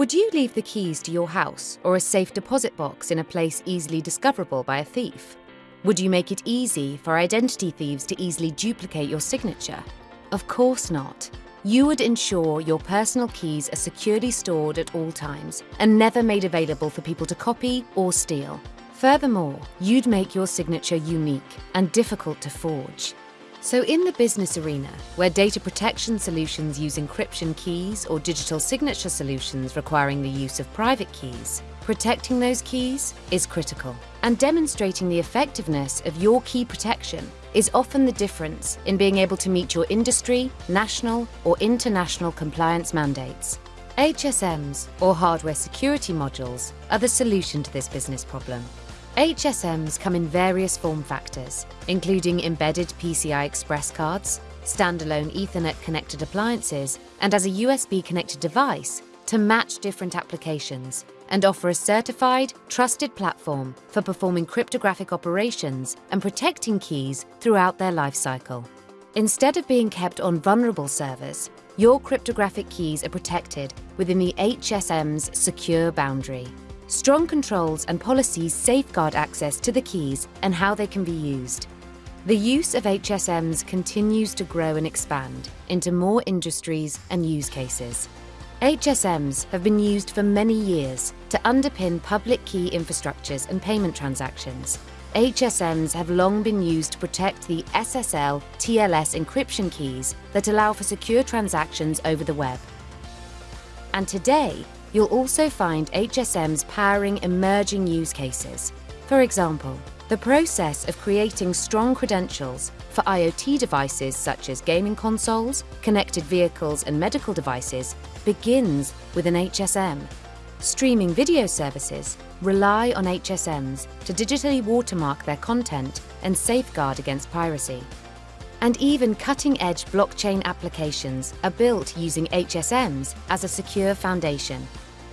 Would you leave the keys to your house or a safe deposit box in a place easily discoverable by a thief? Would you make it easy for identity thieves to easily duplicate your signature? Of course not. You would ensure your personal keys are securely stored at all times and never made available for people to copy or steal. Furthermore, you'd make your signature unique and difficult to forge. So in the business arena, where data protection solutions use encryption keys or digital signature solutions requiring the use of private keys, protecting those keys is critical. And demonstrating the effectiveness of your key protection is often the difference in being able to meet your industry, national or international compliance mandates. HSMs, or hardware security modules, are the solution to this business problem. HSMs come in various form factors, including embedded PCI Express cards, standalone Ethernet connected appliances, and as a USB connected device to match different applications and offer a certified, trusted platform for performing cryptographic operations and protecting keys throughout their lifecycle. Instead of being kept on vulnerable servers, your cryptographic keys are protected within the HSM's secure boundary. Strong controls and policies safeguard access to the keys and how they can be used. The use of HSMs continues to grow and expand into more industries and use cases. HSMs have been used for many years to underpin public key infrastructures and payment transactions. HSMs have long been used to protect the SSL TLS encryption keys that allow for secure transactions over the web. And today, you'll also find HSMs powering emerging use cases. For example, the process of creating strong credentials for IoT devices such as gaming consoles, connected vehicles and medical devices begins with an HSM. Streaming video services rely on HSMs to digitally watermark their content and safeguard against piracy. And even cutting-edge blockchain applications are built using HSMs as a secure foundation.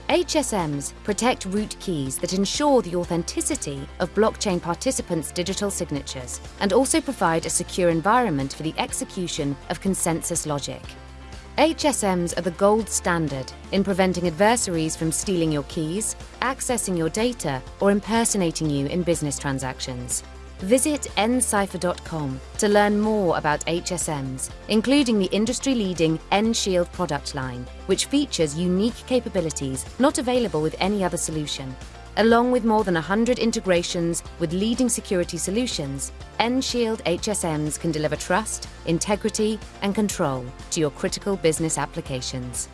HSMs protect root keys that ensure the authenticity of blockchain participants' digital signatures and also provide a secure environment for the execution of consensus logic. HSMs are the gold standard in preventing adversaries from stealing your keys, accessing your data, or impersonating you in business transactions. Visit ncipher.com to learn more about HSMs, including the industry-leading nShield product line, which features unique capabilities not available with any other solution. Along with more than 100 integrations with leading security solutions, nShield HSMs can deliver trust, integrity and control to your critical business applications.